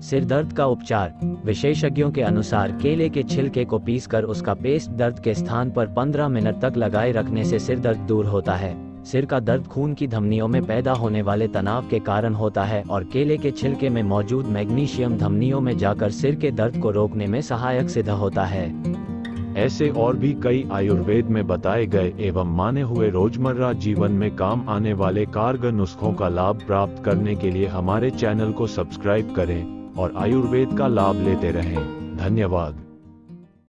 सिर दर्द का उपचार, विशेषज्ञों के अनुसार केले के छिलके को पीसकर उसका पेस्ट दर्द के स्थान पर 15 मिनट तक लगाए रखने से सिर दर्द दूर होता है। सिर का दर्द खून की धमनियों में पैदा होने वाले तनाव के कारण होता है और केले के छिलके में मौजूद मैग्नीशियम धमनियों में जाकर सिर के दर्द को रोकने में सहायक सिद्ध होता है। ऐसे और भी कई आयुर्वेद में बताए गए एवं माने हुए रोज़मर्रा जीवन में काम आने वाले कारगर नुस्खों का लाभ प्राप्त करने के लिए हमारे चैनल को सब्सक्राइब करें। और आयुर्वेद का लाभ लेते रहें। धन्यवाद।